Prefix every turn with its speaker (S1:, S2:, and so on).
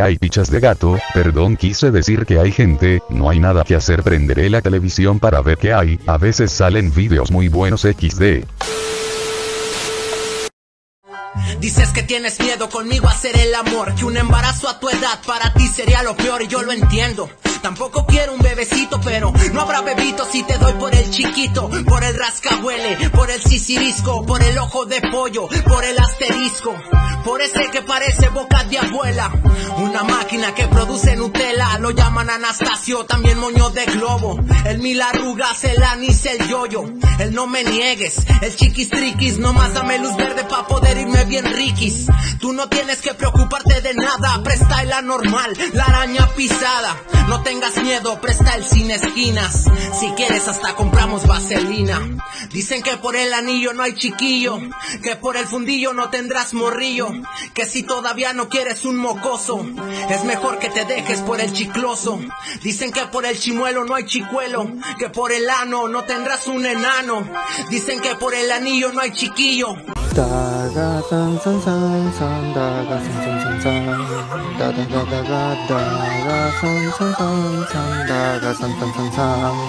S1: hay pichas de gato, perdón quise decir que hay gente, no hay nada que hacer prenderé la televisión para ver qué hay, a veces salen vídeos muy buenos XD.
S2: Dices que tienes miedo conmigo a hacer el amor, que un embarazo a tu edad para ti sería lo peor y yo lo entiendo. Tampoco quiero un bebecito, pero no habrá bebito si te doy por el chiquito, por el rascahuele, por el sisirisco, por el ojo de pollo, por el asterisco, por ese que parece boca de abuela. Una máquina que produce Nutella, lo llaman Anastasio, también moño de globo. El mil arrugas, el anís, el yoyo. El no me niegues, el chiquis triquis, nomás dame luz verde pa' poder irme bien riquis. Tú no tienes que preocuparte de nada, presta la normal, la araña pisada. No tengas miedo, presta el sin esquinas. Si quieres hasta compramos vaselina. Dicen que por el anillo no hay chiquillo, que por el fundillo no tendrás morrillo, que si todavía no quieres un mocoso, es mejor que te dejes por el chicloso. Dicen que por el chimuelo no hay chicuelo, que por el ano no tendrás un enano. Dicen que por el anillo no hay chiquillo.
S3: 다가 산산산산 다가 산산산산 다다다다가 다가 산산산산 다가 산산산산